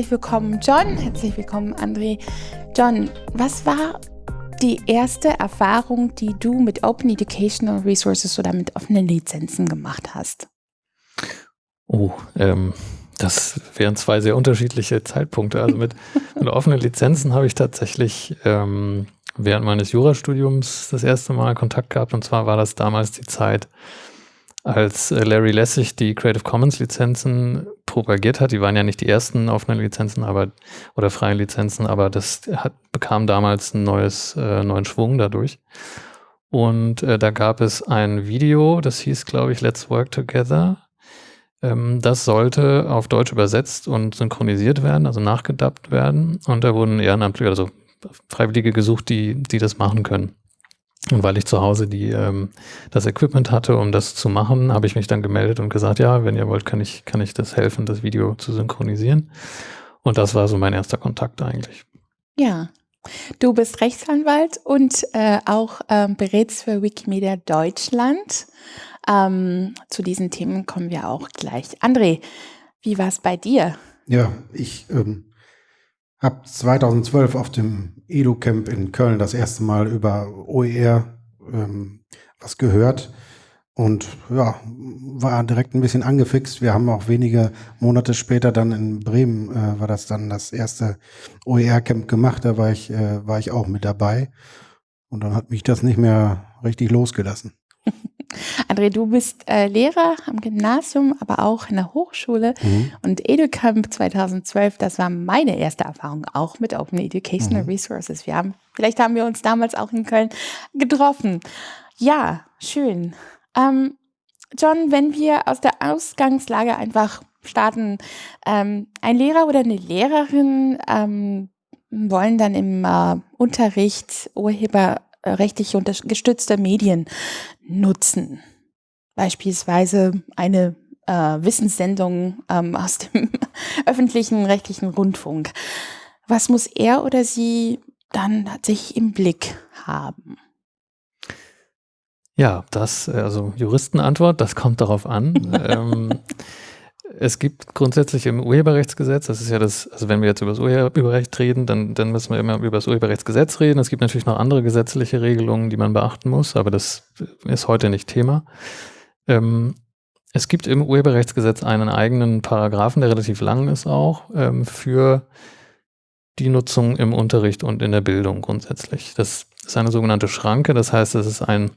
Herzlich willkommen, John. Herzlich willkommen, André. John, was war die erste Erfahrung, die du mit Open Educational Resources oder mit offenen Lizenzen gemacht hast? Oh, ähm, das wären zwei sehr unterschiedliche Zeitpunkte. Also mit, mit offenen Lizenzen habe ich tatsächlich ähm, während meines Jurastudiums das erste Mal Kontakt gehabt. Und zwar war das damals die Zeit, als äh, Larry Lessig die Creative Commons Lizenzen propagiert hat. Die waren ja nicht die ersten offenen Lizenzen, aber oder freien Lizenzen, aber das hat, bekam damals ein neues, äh, neuen Schwung dadurch. Und äh, da gab es ein Video, das hieß, glaube ich, Let's Work Together. Ähm, das sollte auf Deutsch übersetzt und synchronisiert werden, also nachgedubbt werden. Und da wurden Ehrenamtliche, also Freiwillige gesucht, die, die das machen können. Und weil ich zu Hause die, ähm, das Equipment hatte, um das zu machen, habe ich mich dann gemeldet und gesagt, ja, wenn ihr wollt, kann ich, kann ich das helfen, das Video zu synchronisieren. Und das war so mein erster Kontakt eigentlich. Ja. Du bist Rechtsanwalt und äh, auch ähm, berätst für Wikimedia Deutschland. Ähm, zu diesen Themen kommen wir auch gleich. André, wie war es bei dir? Ja, ich ähm, habe 2012 auf dem Edu-Camp in Köln das erste Mal über OER ähm, was gehört und ja, war direkt ein bisschen angefixt. Wir haben auch wenige Monate später dann in Bremen, äh, war das dann das erste OER-Camp gemacht, da war ich, äh, war ich auch mit dabei und dann hat mich das nicht mehr richtig losgelassen. André, du bist äh, Lehrer am Gymnasium, aber auch in der Hochschule. Mhm. Und EduCamp 2012, das war meine erste Erfahrung auch mit Open Educational mhm. Resources. Wir haben, vielleicht haben wir uns damals auch in Köln getroffen. Ja, schön. Ähm, John, wenn wir aus der Ausgangslage einfach starten, ähm, ein Lehrer oder eine Lehrerin ähm, wollen dann im äh, Unterricht Urheber rechtlich gestützte Medien nutzen. Beispielsweise eine äh, Wissenssendung ähm, aus dem öffentlichen rechtlichen Rundfunk. Was muss er oder sie dann tatsächlich im Blick haben? Ja, das, also Juristenantwort, das kommt darauf an. ähm, es gibt grundsätzlich im Urheberrechtsgesetz, das ist ja das, also wenn wir jetzt über das Urheberrecht reden, dann, dann müssen wir immer über das Urheberrechtsgesetz reden. Es gibt natürlich noch andere gesetzliche Regelungen, die man beachten muss, aber das ist heute nicht Thema. Ähm, es gibt im Urheberrechtsgesetz einen eigenen Paragraphen, der relativ lang ist auch, ähm, für die Nutzung im Unterricht und in der Bildung grundsätzlich. Das ist eine sogenannte Schranke, das heißt, es ist ein,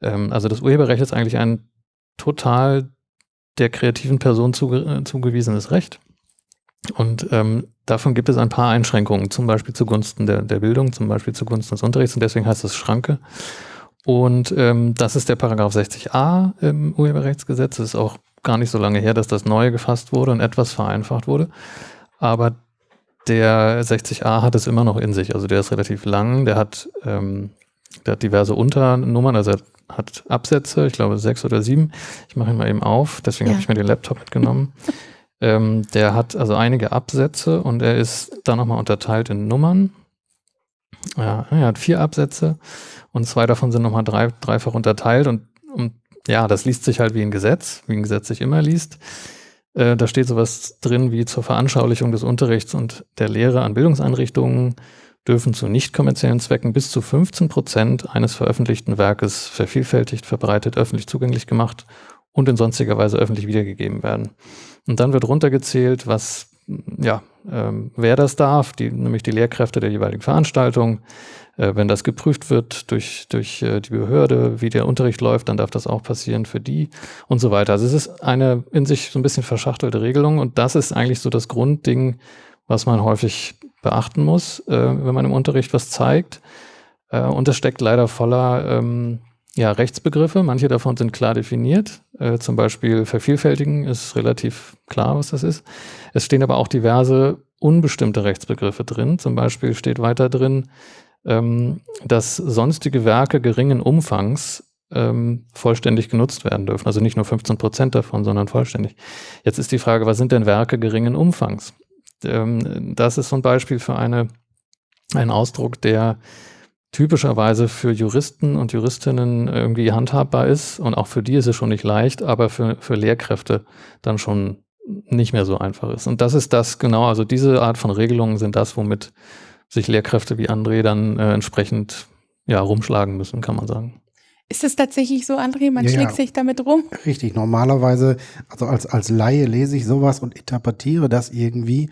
ähm, also das Urheberrecht ist eigentlich ein total der kreativen Person zuge äh, zugewiesenes Recht. Und ähm, davon gibt es ein paar Einschränkungen, zum Beispiel zugunsten der, der Bildung, zum Beispiel zugunsten des Unterrichts und deswegen heißt es Schranke. Und ähm, das ist der Paragraph 60a im Urheberrechtsgesetz. Es ist auch gar nicht so lange her, dass das neu gefasst wurde und etwas vereinfacht wurde. Aber der 60a hat es immer noch in sich. Also der ist relativ lang, der hat, ähm, der hat diverse Unternummern, also er hat Absätze, ich glaube sechs oder sieben. Ich mache ihn mal eben auf, deswegen ja. habe ich mir den Laptop mitgenommen. ähm, der hat also einige Absätze und er ist da nochmal unterteilt in Nummern. Ja, er hat vier Absätze und zwei davon sind nochmal drei, dreifach unterteilt und, und ja, das liest sich halt wie ein Gesetz, wie ein Gesetz sich immer liest. Äh, da steht sowas drin wie zur Veranschaulichung des Unterrichts und der Lehre an Bildungseinrichtungen dürfen zu nicht kommerziellen Zwecken bis zu 15 Prozent eines veröffentlichten Werkes vervielfältigt, verbreitet, öffentlich zugänglich gemacht und in sonstiger Weise öffentlich wiedergegeben werden. Und dann wird runtergezählt, was, ja, ähm, wer das darf, die, nämlich die Lehrkräfte der jeweiligen Veranstaltung. Äh, wenn das geprüft wird durch, durch äh, die Behörde, wie der Unterricht läuft, dann darf das auch passieren für die und so weiter. Also es ist eine in sich so ein bisschen verschachtelte Regelung und das ist eigentlich so das Grundding, was man häufig beachten muss, äh, wenn man im Unterricht was zeigt. Äh, und das steckt leider voller ähm, ja, Rechtsbegriffe. Manche davon sind klar definiert. Äh, zum Beispiel vervielfältigen ist relativ klar, was das ist. Es stehen aber auch diverse unbestimmte Rechtsbegriffe drin. Zum Beispiel steht weiter drin, ähm, dass sonstige Werke geringen Umfangs ähm, vollständig genutzt werden dürfen. Also nicht nur 15 Prozent davon, sondern vollständig. Jetzt ist die Frage, was sind denn Werke geringen Umfangs? Ähm, das ist so ein Beispiel für eine, einen Ausdruck, der typischerweise für Juristen und Juristinnen irgendwie handhabbar ist und auch für die ist es schon nicht leicht, aber für, für Lehrkräfte dann schon nicht mehr so einfach ist. Und das ist das genau, also diese Art von Regelungen sind das, womit sich Lehrkräfte wie André dann äh, entsprechend ja, rumschlagen müssen, kann man sagen. Ist es tatsächlich so, André? Man ja, schlägt sich damit rum? Richtig. Normalerweise, also als, als Laie lese ich sowas und interpretiere das irgendwie.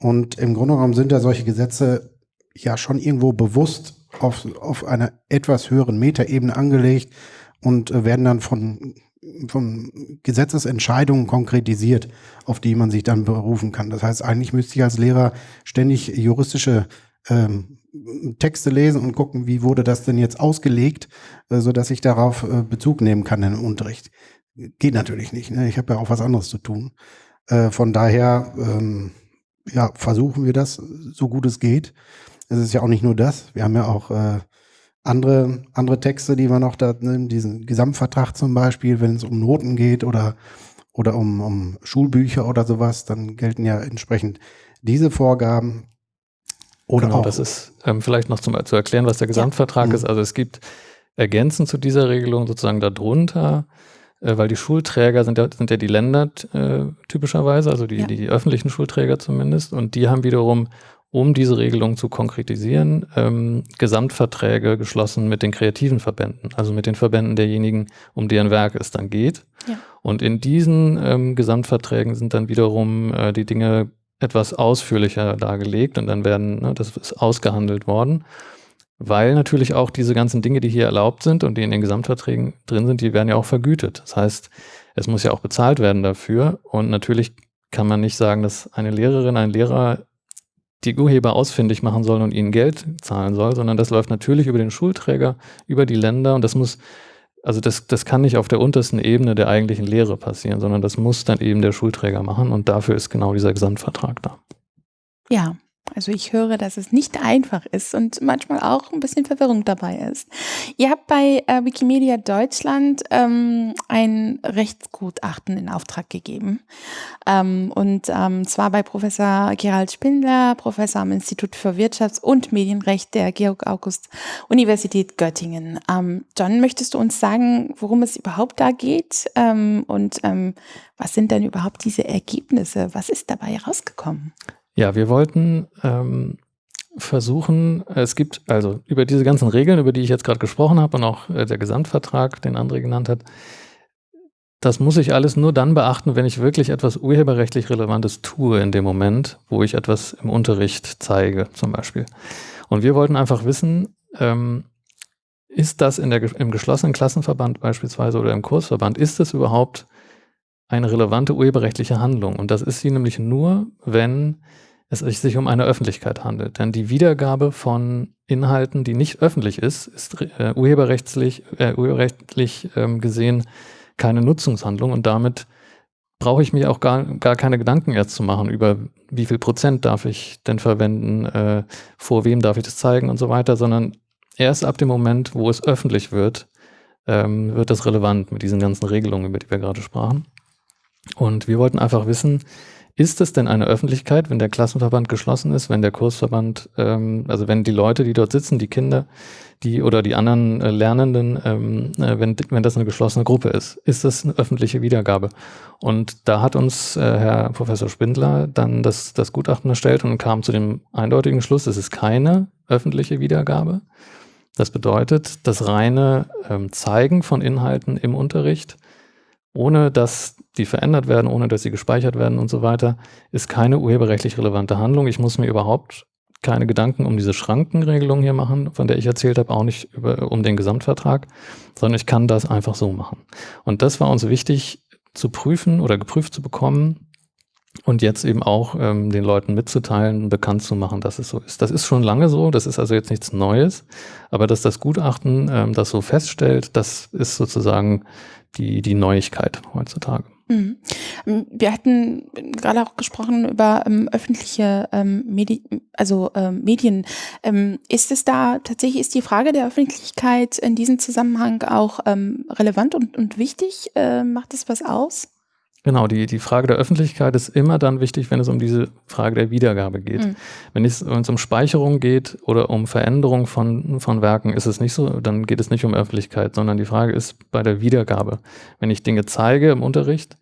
Und im Grunde genommen sind ja solche Gesetze ja schon irgendwo bewusst auf, auf einer etwas höheren Metaebene angelegt und äh, werden dann von, von Gesetzesentscheidungen konkretisiert, auf die man sich dann berufen kann. Das heißt, eigentlich müsste ich als Lehrer ständig juristische ähm, Texte lesen und gucken, wie wurde das denn jetzt ausgelegt, äh, so dass ich darauf äh, Bezug nehmen kann im Unterricht. Geht natürlich nicht. Ne? Ich habe ja auch was anderes zu tun. Äh, von daher ähm, ja, versuchen wir das so gut es geht. Es ist ja auch nicht nur das. Wir haben ja auch äh, andere, andere Texte, die wir noch da nehmen, diesen Gesamtvertrag zum Beispiel, wenn es um Noten geht oder, oder um, um Schulbücher oder sowas, dann gelten ja entsprechend diese Vorgaben. Oder genau, auch. das ist ähm, vielleicht noch zum, zu erklären, was der Gesamtvertrag ja. ist. Mhm. Also es gibt ergänzend zu dieser Regelung sozusagen darunter, äh, weil die Schulträger sind ja, sind ja die Länder äh, typischerweise, also die, ja. die öffentlichen Schulträger zumindest, und die haben wiederum um diese Regelung zu konkretisieren, ähm, Gesamtverträge geschlossen mit den kreativen Verbänden, also mit den Verbänden derjenigen, um deren Werk es dann geht. Ja. Und in diesen ähm, Gesamtverträgen sind dann wiederum äh, die Dinge etwas ausführlicher dargelegt und dann werden, ne, das ist ausgehandelt worden, weil natürlich auch diese ganzen Dinge, die hier erlaubt sind und die in den Gesamtverträgen drin sind, die werden ja auch vergütet. Das heißt, es muss ja auch bezahlt werden dafür und natürlich kann man nicht sagen, dass eine Lehrerin, ein Lehrer die Urheber ausfindig machen soll und ihnen Geld zahlen soll, sondern das läuft natürlich über den Schulträger, über die Länder und das muss, also das, das kann nicht auf der untersten Ebene der eigentlichen Lehre passieren, sondern das muss dann eben der Schulträger machen und dafür ist genau dieser Gesamtvertrag da. Ja, also ich höre, dass es nicht einfach ist und manchmal auch ein bisschen Verwirrung dabei ist. Ihr habt bei äh, Wikimedia Deutschland ähm, ein Rechtsgutachten in Auftrag gegeben. Ähm, und ähm, zwar bei Professor Gerald Spindler, Professor am Institut für Wirtschafts- und Medienrecht der Georg-August-Universität Göttingen. Ähm, John, möchtest du uns sagen, worum es überhaupt da geht? Ähm, und ähm, was sind denn überhaupt diese Ergebnisse? Was ist dabei herausgekommen? Ja, wir wollten ähm, versuchen, es gibt also über diese ganzen Regeln, über die ich jetzt gerade gesprochen habe und auch äh, der Gesamtvertrag, den André genannt hat, das muss ich alles nur dann beachten, wenn ich wirklich etwas urheberrechtlich Relevantes tue in dem Moment, wo ich etwas im Unterricht zeige, zum Beispiel. Und wir wollten einfach wissen, ähm, ist das in der, im geschlossenen Klassenverband beispielsweise oder im Kursverband, ist das überhaupt eine relevante urheberrechtliche Handlung? Und das ist sie nämlich nur, wenn es sich um eine Öffentlichkeit handelt. Denn die Wiedergabe von Inhalten, die nicht öffentlich ist, ist äh, urheberrechtlich, äh, urheberrechtlich ähm, gesehen keine Nutzungshandlung und damit brauche ich mir auch gar, gar keine Gedanken erst zu machen über wie viel Prozent darf ich denn verwenden, äh, vor wem darf ich das zeigen und so weiter, sondern erst ab dem Moment, wo es öffentlich wird, ähm, wird das relevant mit diesen ganzen Regelungen, über die wir gerade sprachen. Und wir wollten einfach wissen, ist es denn eine Öffentlichkeit, wenn der Klassenverband geschlossen ist, wenn der Kursverband, ähm, also wenn die Leute, die dort sitzen, die Kinder, die oder die anderen äh, Lernenden, ähm, äh, wenn, wenn das eine geschlossene Gruppe ist, ist das eine öffentliche Wiedergabe? Und da hat uns äh, Herr Professor Spindler dann das, das Gutachten erstellt und kam zu dem eindeutigen Schluss, es ist keine öffentliche Wiedergabe. Das bedeutet, das reine ähm, Zeigen von Inhalten im Unterricht ohne dass die verändert werden, ohne dass sie gespeichert werden und so weiter, ist keine urheberrechtlich relevante Handlung. Ich muss mir überhaupt keine Gedanken um diese Schrankenregelung hier machen, von der ich erzählt habe, auch nicht über, um den Gesamtvertrag, sondern ich kann das einfach so machen. Und das war uns wichtig zu prüfen oder geprüft zu bekommen und jetzt eben auch ähm, den Leuten mitzuteilen, bekannt zu machen, dass es so ist. Das ist schon lange so, das ist also jetzt nichts Neues, aber dass das Gutachten ähm, das so feststellt, das ist sozusagen die, die Neuigkeit heutzutage. Mhm. Ähm, wir hatten gerade auch gesprochen über ähm, öffentliche ähm, Medi also ähm, Medien. Ähm, ist es da tatsächlich, ist die Frage der Öffentlichkeit in diesem Zusammenhang auch ähm, relevant und, und wichtig? Äh, macht es was aus? Genau, die, die Frage der Öffentlichkeit ist immer dann wichtig, wenn es um diese Frage der Wiedergabe geht. Mhm. Wenn, es, wenn es um Speicherung geht oder um Veränderung von, von Werken, ist es nicht so, dann geht es nicht um Öffentlichkeit, sondern die Frage ist bei der Wiedergabe. Wenn ich Dinge zeige im Unterricht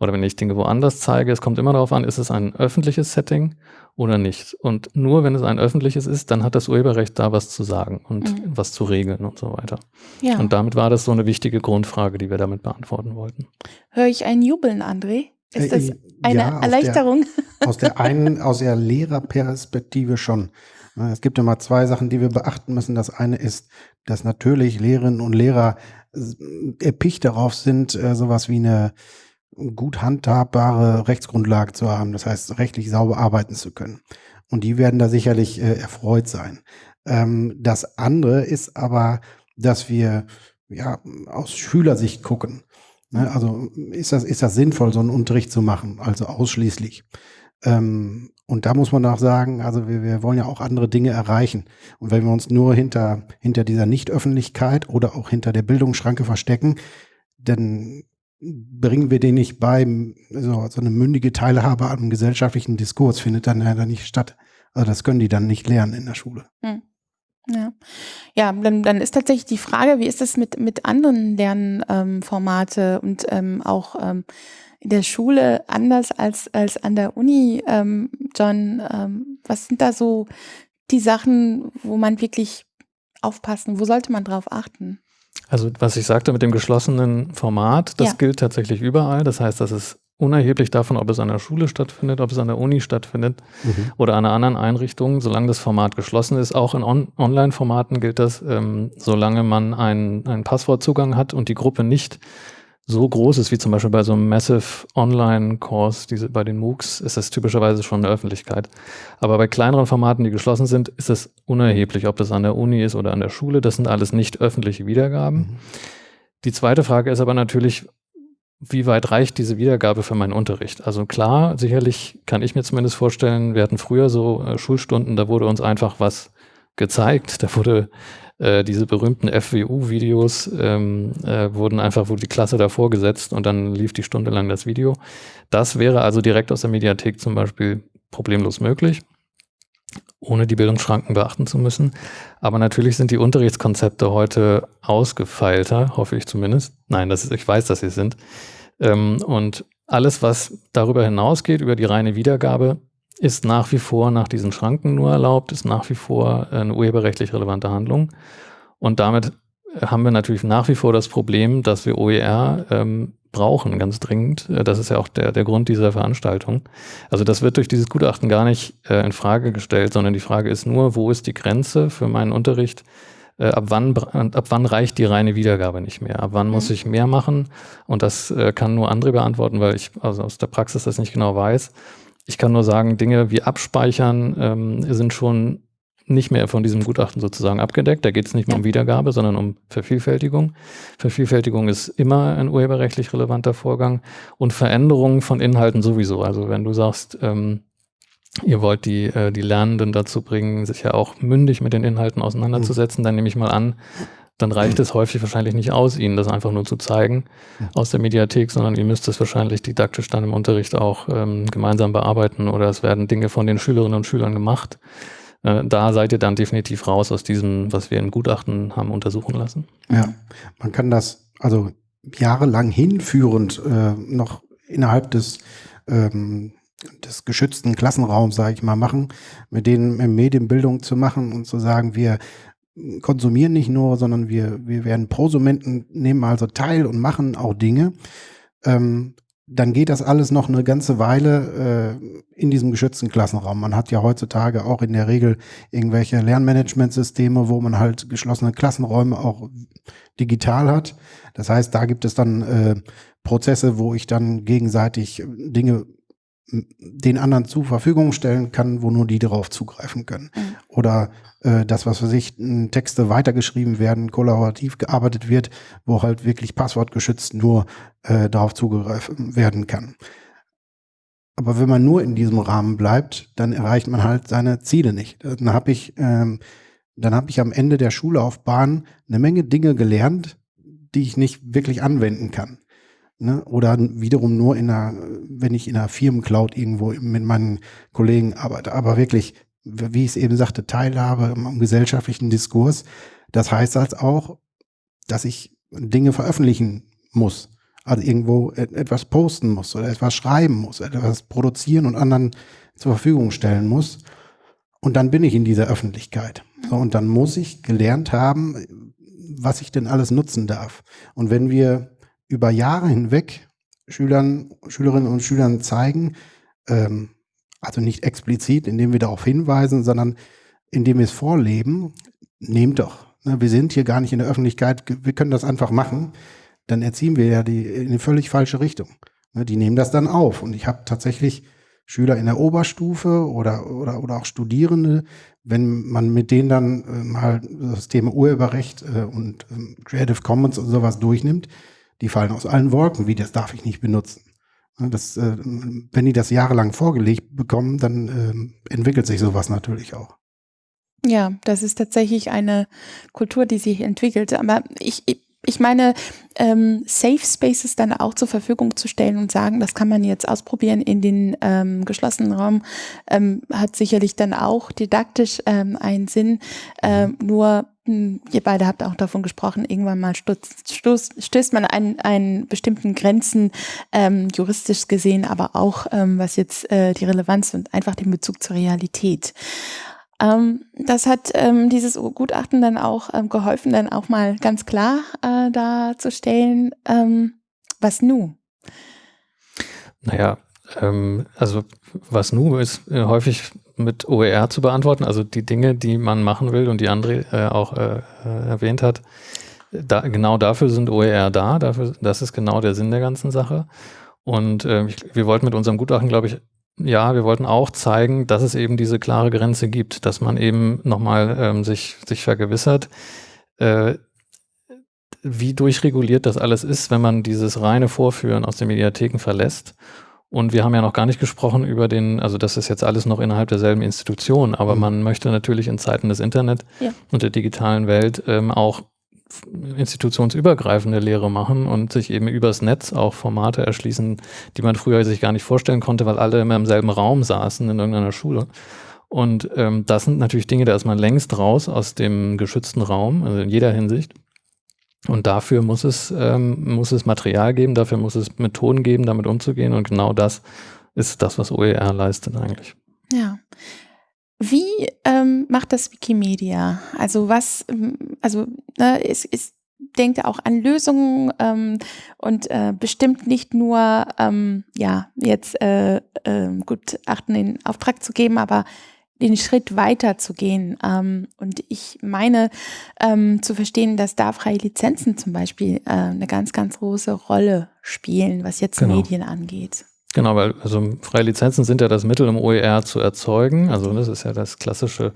oder wenn ich Dinge woanders zeige, es kommt immer darauf an, ist es ein öffentliches Setting oder nicht. Und nur wenn es ein öffentliches ist, dann hat das Urheberrecht da was zu sagen und mhm. was zu regeln und so weiter. Ja. Und damit war das so eine wichtige Grundfrage, die wir damit beantworten wollten. Höre ich ein Jubeln, André? Ist das äh, eine ja, Erleichterung? Der, aus der einen, aus der Lehrerperspektive schon. Es gibt immer zwei Sachen, die wir beachten müssen. Das eine ist, dass natürlich Lehrerinnen und Lehrer erpicht darauf sind, äh, sowas wie eine gut handhabbare Rechtsgrundlage zu haben, das heißt rechtlich sauber arbeiten zu können. Und die werden da sicherlich äh, erfreut sein. Ähm, das andere ist aber, dass wir ja aus Schülersicht gucken. Ne? Also ist das, ist das sinnvoll, so einen Unterricht zu machen, also ausschließlich. Ähm, und da muss man auch sagen, also wir, wir wollen ja auch andere Dinge erreichen. Und wenn wir uns nur hinter, hinter dieser Nichtöffentlichkeit oder auch hinter der Bildungsschranke verstecken, dann bringen wir den nicht bei, so, so eine mündige Teilhabe am gesellschaftlichen Diskurs findet dann leider nicht statt. Also das können die dann nicht lernen in der Schule. Hm. Ja, ja dann, dann ist tatsächlich die Frage, wie ist das mit, mit anderen Lernformate ähm, und ähm, auch ähm, in der Schule anders als, als an der Uni, ähm, John? Ähm, was sind da so die Sachen, wo man wirklich aufpassen, wo sollte man drauf achten? Also was ich sagte mit dem geschlossenen Format, das ja. gilt tatsächlich überall. Das heißt, das ist unerheblich davon, ob es an der Schule stattfindet, ob es an der Uni stattfindet mhm. oder an einer anderen Einrichtung, solange das Format geschlossen ist. Auch in On Online-Formaten gilt das, ähm, solange man einen Passwortzugang hat und die Gruppe nicht so groß ist, wie zum Beispiel bei so einem Massive Online-Course, diese, bei den MOOCs, ist das typischerweise schon eine Öffentlichkeit. Aber bei kleineren Formaten, die geschlossen sind, ist es unerheblich, ob das an der Uni ist oder an der Schule. Das sind alles nicht öffentliche Wiedergaben. Mhm. Die zweite Frage ist aber natürlich, wie weit reicht diese Wiedergabe für meinen Unterricht? Also klar, sicherlich kann ich mir zumindest vorstellen, wir hatten früher so äh, Schulstunden, da wurde uns einfach was gezeigt, da wurde äh, diese berühmten FWU-Videos ähm, äh, wurden einfach, wurde die Klasse davor gesetzt und dann lief die Stunde lang das Video. Das wäre also direkt aus der Mediathek zum Beispiel problemlos möglich, ohne die Bildungsschranken beachten zu müssen. Aber natürlich sind die Unterrichtskonzepte heute ausgefeilter, hoffe ich zumindest. Nein, das ist, ich weiß, dass sie sind. Ähm, und alles, was darüber hinausgeht, über die reine Wiedergabe, ist nach wie vor nach diesen Schranken nur erlaubt, ist nach wie vor eine urheberrechtlich relevante Handlung. Und damit haben wir natürlich nach wie vor das Problem, dass wir OER ähm, brauchen, ganz dringend. Äh, das ist ja auch der, der Grund dieser Veranstaltung. Also das wird durch dieses Gutachten gar nicht äh, in Frage gestellt, sondern die Frage ist nur, wo ist die Grenze für meinen Unterricht? Äh, ab, wann, ab wann reicht die reine Wiedergabe nicht mehr? Ab wann mhm. muss ich mehr machen? Und das äh, kann nur andere beantworten, weil ich also aus der Praxis das nicht genau weiß. Ich kann nur sagen, Dinge wie Abspeichern ähm, sind schon nicht mehr von diesem Gutachten sozusagen abgedeckt. Da geht es nicht mehr um Wiedergabe, sondern um Vervielfältigung. Vervielfältigung ist immer ein urheberrechtlich relevanter Vorgang und Veränderungen von Inhalten sowieso. Also wenn du sagst, ähm, ihr wollt die, äh, die Lernenden dazu bringen, sich ja auch mündig mit den Inhalten auseinanderzusetzen, mhm. dann nehme ich mal an, dann reicht es häufig wahrscheinlich nicht aus, ihnen das einfach nur zu zeigen aus der Mediathek, sondern ihr müsst es wahrscheinlich didaktisch dann im Unterricht auch ähm, gemeinsam bearbeiten oder es werden Dinge von den Schülerinnen und Schülern gemacht. Äh, da seid ihr dann definitiv raus aus diesem, was wir in Gutachten haben untersuchen lassen. Ja, man kann das also jahrelang hinführend äh, noch innerhalb des ähm, des geschützten Klassenraums, sage ich mal, machen, mit denen Medienbildung zu machen und zu sagen, wir konsumieren nicht nur, sondern wir, wir werden Prosumenten, nehmen also teil und machen auch Dinge. Ähm, dann geht das alles noch eine ganze Weile äh, in diesem geschützten Klassenraum. Man hat ja heutzutage auch in der Regel irgendwelche Lernmanagementsysteme, wo man halt geschlossene Klassenräume auch digital hat. Das heißt, da gibt es dann äh, Prozesse, wo ich dann gegenseitig Dinge den anderen zur Verfügung stellen kann, wo nur die darauf zugreifen können. Mhm. Oder äh, das, was für sich Texte weitergeschrieben werden, kollaborativ gearbeitet wird, wo halt wirklich passwortgeschützt nur äh, darauf zugreifen werden kann. Aber wenn man nur in diesem Rahmen bleibt, dann erreicht man halt seine Ziele nicht. Dann habe ich, ähm, dann habe ich am Ende der Schullaufbahn eine Menge Dinge gelernt, die ich nicht wirklich anwenden kann. Ne? Oder wiederum nur in einer, wenn ich in einer Firmencloud irgendwo mit meinen Kollegen arbeite. Aber wirklich, wie ich es eben sagte, Teilhabe am gesellschaftlichen Diskurs. Das heißt halt auch, dass ich Dinge veröffentlichen muss. Also irgendwo etwas posten muss oder etwas schreiben muss, etwas produzieren und anderen zur Verfügung stellen muss. Und dann bin ich in dieser Öffentlichkeit. So, und dann muss ich gelernt haben, was ich denn alles nutzen darf. Und wenn wir über Jahre hinweg Schülern, Schülerinnen und Schülern zeigen, ähm, also nicht explizit, indem wir darauf hinweisen, sondern indem wir es vorleben, nehmt doch. Ne, wir sind hier gar nicht in der Öffentlichkeit, wir können das einfach machen, dann erziehen wir ja die in eine völlig falsche Richtung. Ne, die nehmen das dann auf. Und ich habe tatsächlich Schüler in der Oberstufe oder, oder, oder auch Studierende, wenn man mit denen dann äh, mal das Thema Urheberrecht äh, und äh, Creative Commons und sowas durchnimmt, die fallen aus allen Wolken, wie das darf ich nicht benutzen. Das, äh, wenn die das jahrelang vorgelegt bekommen, dann äh, entwickelt sich sowas natürlich auch. Ja, das ist tatsächlich eine Kultur, die sich entwickelt. Aber ich, ich meine, ähm, Safe Spaces dann auch zur Verfügung zu stellen und sagen, das kann man jetzt ausprobieren in den ähm, geschlossenen Raum, ähm, hat sicherlich dann auch didaktisch ähm, einen Sinn. Ähm, nur, mh, hm, ihr beide habt auch davon gesprochen, irgendwann mal stößt, stößt, stößt man an einen bestimmten Grenzen, ähm, juristisch gesehen, aber auch ähm, was jetzt äh, die Relevanz und einfach den Bezug zur Realität. Ähm, das hat ähm, dieses Gutachten dann auch ähm, geholfen, dann auch mal ganz klar äh, darzustellen, ähm, was nu? Naja, ähm, also was nu ist äh, häufig mit OER zu beantworten, also die Dinge, die man machen will und die André äh, auch äh, äh erwähnt hat. Da, genau dafür sind OER da, dafür, das ist genau der Sinn der ganzen Sache. Und äh, ich, wir wollten mit unserem Gutachten, glaube ich, ja, wir wollten auch zeigen, dass es eben diese klare Grenze gibt, dass man eben nochmal ähm, sich, sich vergewissert, äh, wie durchreguliert das alles ist, wenn man dieses reine Vorführen aus den Mediatheken verlässt. Und wir haben ja noch gar nicht gesprochen über den, also das ist jetzt alles noch innerhalb derselben Institution, aber mhm. man möchte natürlich in Zeiten des Internet ja. und der digitalen Welt ähm, auch institutionsübergreifende Lehre machen und sich eben übers Netz auch Formate erschließen, die man früher sich gar nicht vorstellen konnte, weil alle immer im selben Raum saßen in irgendeiner Schule. Und ähm, das sind natürlich Dinge, da ist man längst raus aus dem geschützten Raum, also in jeder Hinsicht. Und dafür muss es, ähm, muss es Material geben, dafür muss es Methoden geben, damit umzugehen. Und genau das ist das, was OER leistet eigentlich. Ja. Wie ähm, macht das Wikimedia? Also was, ähm, also ne, es, es denkt auch an Lösungen ähm, und äh, bestimmt nicht nur, ähm, ja, jetzt äh, äh, Gutachten in Auftrag zu geben, aber den Schritt weiter zu gehen. Ähm, und ich meine ähm, zu verstehen, dass da freie Lizenzen zum Beispiel äh, eine ganz, ganz große Rolle spielen, was jetzt genau. Medien angeht. Genau, weil also freie Lizenzen sind ja das Mittel, um OER zu erzeugen. Also das ist ja das klassische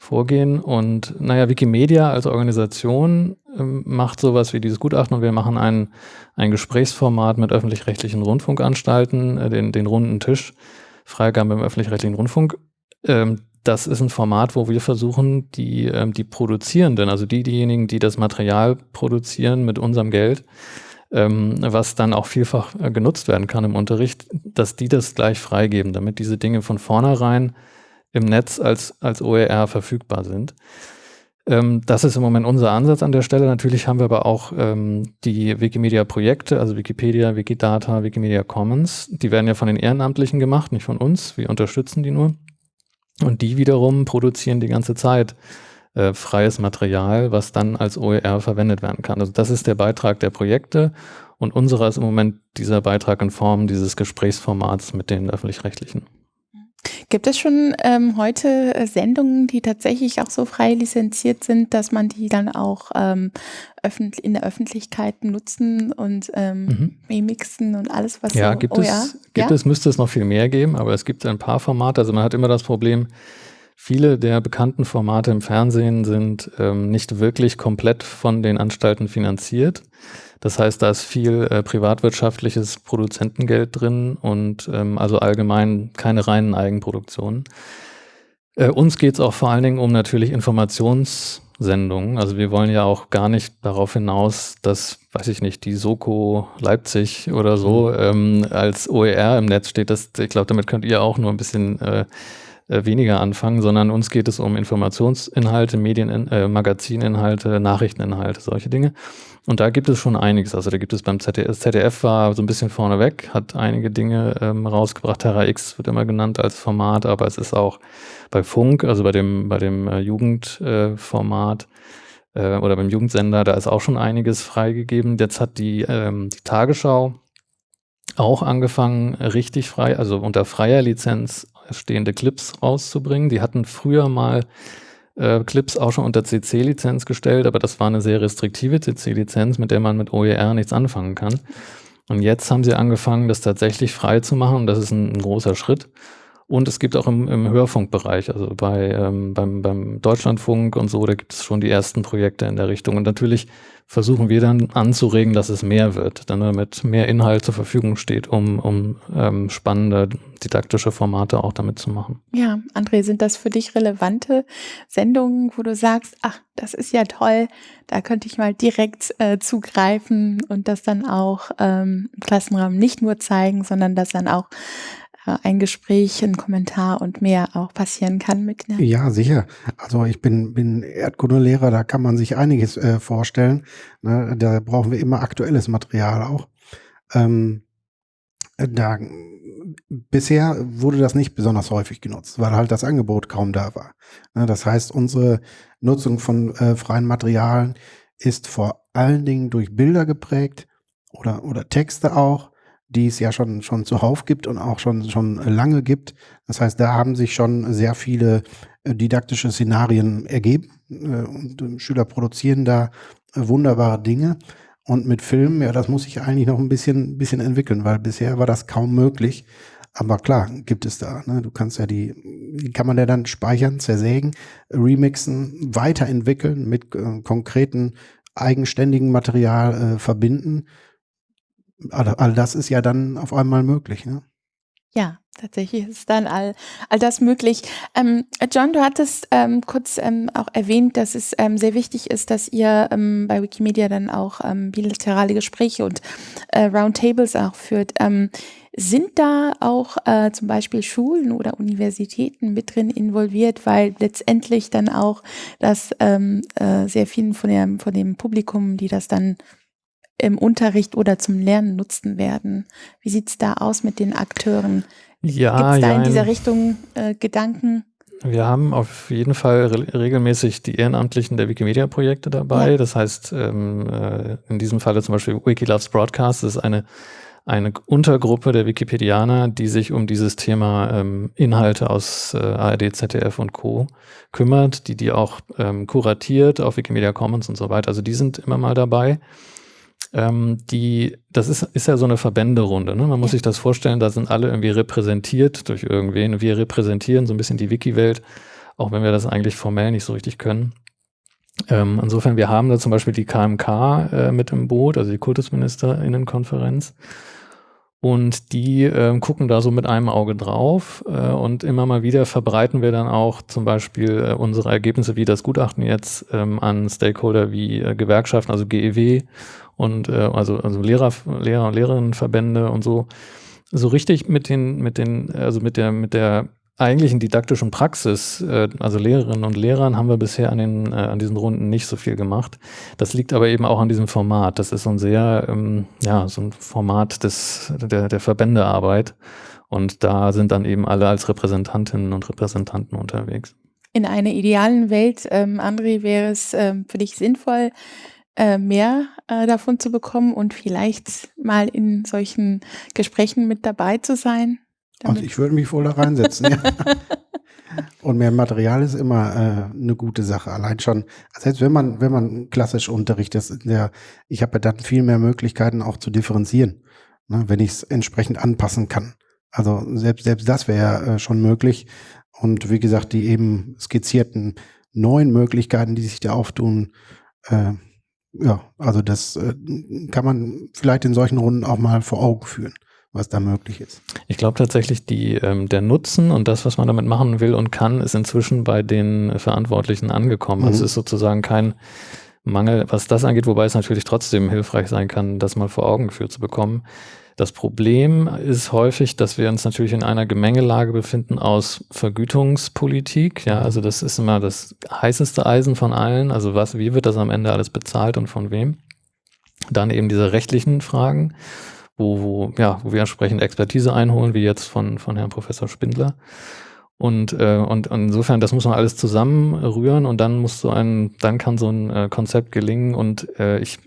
Vorgehen. Und naja, Wikimedia als Organisation ähm, macht sowas wie dieses Gutachten und wir machen ein, ein Gesprächsformat mit öffentlich-rechtlichen Rundfunkanstalten, äh, den, den runden Tisch, Freigabe im öffentlich-rechtlichen Rundfunk. Ähm, das ist ein Format, wo wir versuchen, die, ähm, die Produzierenden, also die, diejenigen, die das Material produzieren mit unserem Geld, ähm, was dann auch vielfach äh, genutzt werden kann im Unterricht, dass die das gleich freigeben, damit diese Dinge von vornherein im Netz als, als OER verfügbar sind. Ähm, das ist im Moment unser Ansatz an der Stelle. Natürlich haben wir aber auch ähm, die Wikimedia-Projekte, also Wikipedia, Wikidata, Wikimedia Commons. Die werden ja von den Ehrenamtlichen gemacht, nicht von uns. Wir unterstützen die nur. Und die wiederum produzieren die ganze Zeit äh, freies Material, was dann als OER verwendet werden kann. Also das ist der Beitrag der Projekte und unserer ist im Moment dieser Beitrag in Form dieses Gesprächsformats mit den öffentlich-rechtlichen. Gibt es schon ähm, heute äh, Sendungen, die tatsächlich auch so frei lizenziert sind, dass man die dann auch ähm, in der Öffentlichkeit nutzen und ähm, mhm. remixen und alles, was ja, so, gibt oh, es, ja? gibt ja? es, müsste es noch viel mehr geben, aber es gibt ein paar Formate. Also man hat immer das Problem, Viele der bekannten Formate im Fernsehen sind ähm, nicht wirklich komplett von den Anstalten finanziert. Das heißt, da ist viel äh, privatwirtschaftliches Produzentengeld drin und ähm, also allgemein keine reinen Eigenproduktionen. Äh, uns geht es auch vor allen Dingen um natürlich Informationssendungen. Also wir wollen ja auch gar nicht darauf hinaus, dass, weiß ich nicht, die Soko Leipzig oder so mhm. ähm, als OER im Netz steht. Das, ich glaube, damit könnt ihr auch nur ein bisschen äh, äh, weniger anfangen, sondern uns geht es um Informationsinhalte, Medien, äh, Magazininhalte, Nachrichteninhalte, solche Dinge. Und da gibt es schon einiges. Also da gibt es beim ZDF, ZDF war so ein bisschen vorneweg, hat einige Dinge ähm, rausgebracht. Terra X wird immer genannt als Format, aber es ist auch bei Funk, also bei dem, bei dem äh, Jugendformat äh, oder beim Jugendsender, da ist auch schon einiges freigegeben. Jetzt hat die, ähm, die Tagesschau auch angefangen, richtig frei, also unter freier Lizenz stehende Clips rauszubringen. Die hatten früher mal äh, Clips auch schon unter CC-Lizenz gestellt, aber das war eine sehr restriktive CC-Lizenz, mit der man mit OER nichts anfangen kann. Und jetzt haben sie angefangen, das tatsächlich frei zu machen und das ist ein, ein großer Schritt. Und es gibt auch im, im Hörfunkbereich, also bei, ähm, beim, beim Deutschlandfunk und so, da gibt es schon die ersten Projekte in der Richtung. Und natürlich versuchen wir dann anzuregen, dass es mehr wird, dann damit mehr Inhalt zur Verfügung steht, um, um ähm, spannende didaktische Formate auch damit zu machen. Ja, André, sind das für dich relevante Sendungen, wo du sagst, ach, das ist ja toll, da könnte ich mal direkt äh, zugreifen und das dann auch ähm, im Klassenraum nicht nur zeigen, sondern das dann auch ein Gespräch, ein Kommentar und mehr auch passieren kann mit Kindern. Ja, sicher. Also ich bin, bin Erdkundelehrer, da kann man sich einiges äh, vorstellen. Ne, da brauchen wir immer aktuelles Material auch. Ähm, da, bisher wurde das nicht besonders häufig genutzt, weil halt das Angebot kaum da war. Ne, das heißt, unsere Nutzung von äh, freien Materialien ist vor allen Dingen durch Bilder geprägt oder, oder Texte auch die es ja schon, schon zuhauf gibt und auch schon, schon lange gibt. Das heißt, da haben sich schon sehr viele äh, didaktische Szenarien ergeben äh, und äh, Schüler produzieren da wunderbare Dinge. Und mit Filmen, ja, das muss sich eigentlich noch ein bisschen, bisschen entwickeln, weil bisher war das kaum möglich. Aber klar, gibt es da. Ne? Du kannst ja die, die kann man ja dann speichern, zersägen, remixen, weiterentwickeln, mit äh, konkreten eigenständigen Material äh, verbinden all, all das ist ja dann auf einmal möglich. Ne? Ja, tatsächlich ist dann all, all das möglich. Ähm, John, du hattest ähm, kurz ähm, auch erwähnt, dass es ähm, sehr wichtig ist, dass ihr ähm, bei Wikimedia dann auch ähm, bilaterale Gespräche und äh, Roundtables auch führt. sind da auch äh, zum Beispiel Schulen oder Universitäten mit drin involviert, weil letztendlich dann auch das äh, sehr vielen von, der, von dem Publikum, die das dann im Unterricht oder zum Lernen nutzen werden. Wie sieht es da aus mit den Akteuren? Ja, Gibt es da ja, in dieser Richtung äh, Gedanken? Wir haben auf jeden Fall re regelmäßig die Ehrenamtlichen der Wikimedia-Projekte dabei. Ja. Das heißt, ähm, äh, in diesem Falle zum Beispiel Wikiloves Broadcast ist eine, eine Untergruppe der Wikipedianer, die sich um dieses Thema ähm, Inhalte aus äh, ARD, ZDF und Co. kümmert, die die auch ähm, kuratiert auf Wikimedia Commons und so weiter. Also die sind immer mal dabei. Ähm, die, das ist, ist ja so eine Verbänderunde. Ne? Man muss ja. sich das vorstellen, da sind alle irgendwie repräsentiert durch irgendwen. Wir repräsentieren so ein bisschen die Wiki-Welt, auch wenn wir das eigentlich formell nicht so richtig können. Ähm, insofern, wir haben da zum Beispiel die KMK äh, mit im Boot, also die Kultusministerinnenkonferenz. Und die äh, gucken da so mit einem Auge drauf äh, und immer mal wieder verbreiten wir dann auch zum Beispiel äh, unsere Ergebnisse wie das Gutachten jetzt ähm, an Stakeholder wie äh, Gewerkschaften, also GEW und äh, also, also Lehrer, Lehrer und Lehrerinnenverbände und so, so richtig mit den, mit den, also mit der, mit der eigentlichen didaktischen Praxis, äh, also Lehrerinnen und Lehrern, haben wir bisher an, den, äh, an diesen Runden nicht so viel gemacht. Das liegt aber eben auch an diesem Format. Das ist so ein sehr, ähm, ja, so ein Format des, der, der Verbändearbeit. Und da sind dann eben alle als Repräsentantinnen und Repräsentanten unterwegs. In einer idealen Welt, ähm, André, wäre es ähm, für dich sinnvoll, äh, mehr äh, davon zu bekommen und vielleicht mal in solchen Gesprächen mit dabei zu sein? Also ich würde mich wohl da reinsetzen. ja. Und mehr Material ist immer äh, eine gute Sache. Allein schon, selbst wenn man, wenn man klassisch unterrichtet, der, ich habe ja dann viel mehr Möglichkeiten auch zu differenzieren, ne, wenn ich es entsprechend anpassen kann. Also selbst, selbst das wäre äh, schon möglich. Und wie gesagt, die eben skizzierten neuen Möglichkeiten, die sich da auftun, äh, ja, also das äh, kann man vielleicht in solchen Runden auch mal vor Augen führen, was da möglich ist. Ich glaube tatsächlich, die, ähm, der Nutzen und das, was man damit machen will und kann, ist inzwischen bei den Verantwortlichen angekommen. Also mhm. Also es ist sozusagen kein Mangel, was das angeht, wobei es natürlich trotzdem hilfreich sein kann, das mal vor Augen geführt zu bekommen. Das Problem ist häufig, dass wir uns natürlich in einer Gemengelage befinden aus Vergütungspolitik. Ja, also das ist immer das heißeste Eisen von allen. Also was, wie wird das am Ende alles bezahlt und von wem? Dann eben diese rechtlichen Fragen, wo, wo, ja, wo wir entsprechend Expertise einholen, wie jetzt von, von Herrn Professor Spindler. Und, äh, und insofern, das muss man alles zusammenrühren und dann muss so ein, dann kann so ein äh, Konzept gelingen. Und äh, ich,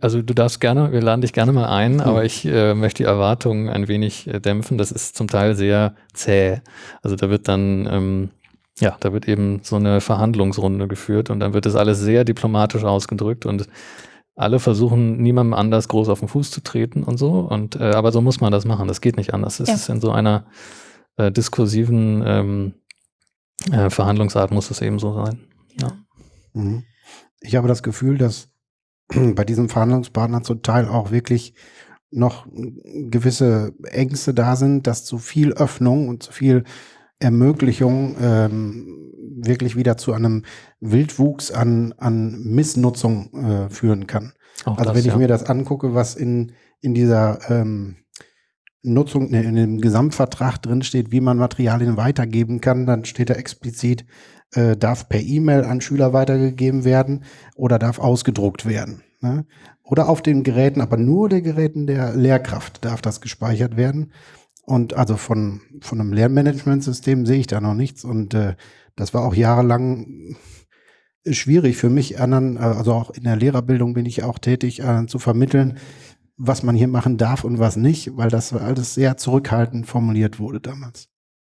also du darfst gerne, wir laden dich gerne mal ein, mhm. aber ich äh, möchte die Erwartungen ein wenig äh, dämpfen. Das ist zum Teil sehr zäh. Also da wird dann, ähm, ja, da wird eben so eine Verhandlungsrunde geführt und dann wird das alles sehr diplomatisch ausgedrückt und alle versuchen, niemandem anders groß auf den Fuß zu treten und so. Und äh, aber so muss man das machen. Das geht nicht anders. Das ja. ist in so einer äh, diskursiven ähm, äh, Verhandlungsart muss es eben so sein. Ja. Mhm. Ich habe das Gefühl, dass bei diesem Verhandlungspartner zum Teil auch wirklich noch gewisse Ängste da sind, dass zu viel Öffnung und zu viel Ermöglichung ähm, wirklich wieder zu einem Wildwuchs an, an Missnutzung äh, führen kann. Auch also das, wenn ich ja. mir das angucke, was in, in dieser ähm, Nutzung, in dem Gesamtvertrag drin steht, wie man Materialien weitergeben kann, dann steht da explizit, äh, darf per E-Mail an Schüler weitergegeben werden oder darf ausgedruckt werden. Ne? Oder auf den Geräten, aber nur der Geräten der Lehrkraft darf das gespeichert werden. Und also von, von einem Lernmanagementsystem sehe ich da noch nichts. Und äh, das war auch jahrelang schwierig für mich, anderen, also auch in der Lehrerbildung bin ich auch tätig, äh, zu vermitteln, was man hier machen darf und was nicht, weil das alles sehr zurückhaltend formuliert wurde damals.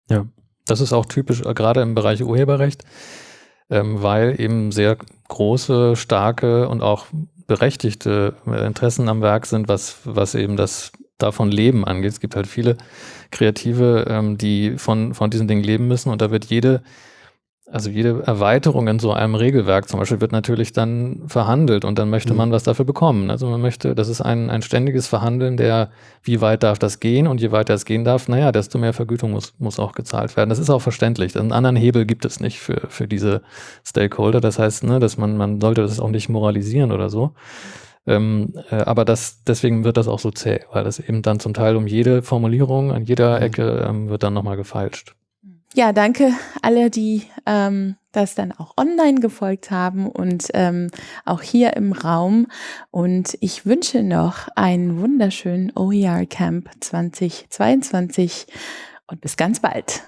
Ja, das ist auch typisch, äh, gerade im Bereich Urheberrecht, ähm, weil eben sehr große, starke und auch berechtigte äh, Interessen am Werk sind, was, was eben das davon Leben angeht. Es gibt halt viele Kreative, ähm, die von, von diesen Dingen leben müssen und da wird jede also jede Erweiterung in so einem Regelwerk zum Beispiel wird natürlich dann verhandelt und dann möchte mhm. man was dafür bekommen. Also man möchte, das ist ein, ein ständiges Verhandeln der, wie weit darf das gehen und je weiter es gehen darf, naja, desto mehr Vergütung muss, muss auch gezahlt werden. Das ist auch verständlich. Einen anderen Hebel gibt es nicht für, für diese Stakeholder. Das heißt, ne, dass man, man sollte das auch nicht moralisieren oder so. Ähm, äh, aber das, deswegen wird das auch so zäh, weil das eben dann zum Teil um jede Formulierung an jeder mhm. Ecke ähm, wird dann nochmal gefeilscht. Ja, danke alle, die ähm, das dann auch online gefolgt haben und ähm, auch hier im Raum. Und ich wünsche noch einen wunderschönen OER Camp 2022 und bis ganz bald.